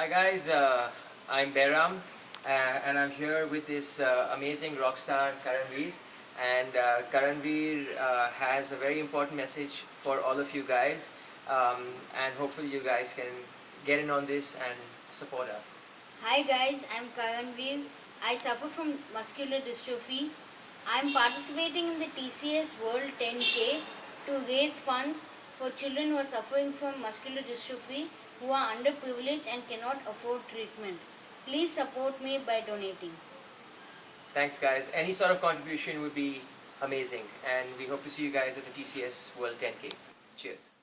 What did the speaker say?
Hi guys, uh, I'm Behram uh, and I'm here with this uh, amazing rock star Karanveer and uh, Karanveer uh, has a very important message for all of you guys um, and hopefully you guys can get in on this and support us. Hi guys, I'm Karanveer. I suffer from muscular dystrophy. I'm participating in the TCS World 10K to raise funds for children who are suffering from muscular dystrophy who are underprivileged and cannot afford treatment. Please support me by donating. Thanks guys. Any sort of contribution would be amazing and we hope to see you guys at the TCS World 10K. Cheers.